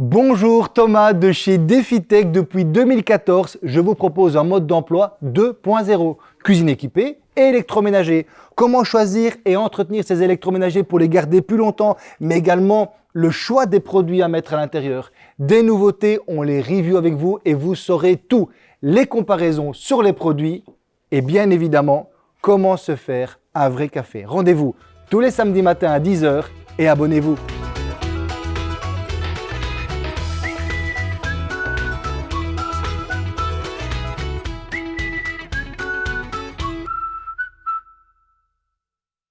Bonjour Thomas de chez DefiTech. Depuis 2014, je vous propose un mode d'emploi 2.0. Cuisine équipée et électroménager. Comment choisir et entretenir ces électroménagers pour les garder plus longtemps, mais également le choix des produits à mettre à l'intérieur? Des nouveautés, on les review avec vous et vous saurez tout. Les comparaisons sur les produits et bien évidemment, comment se faire un vrai café. Rendez-vous tous les samedis matins à 10h et abonnez-vous.